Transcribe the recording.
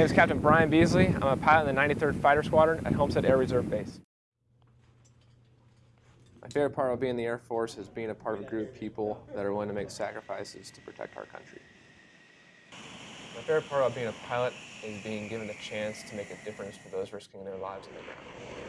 name is Captain Brian Beasley. I'm a pilot in the 93rd Fighter Squadron at Homestead Air Reserve Base. My favorite part of being in the Air Force is being a part of a group of people that are willing to make sacrifices to protect our country. My favorite part about being a pilot is being given the chance to make a difference for those risking their lives on the ground.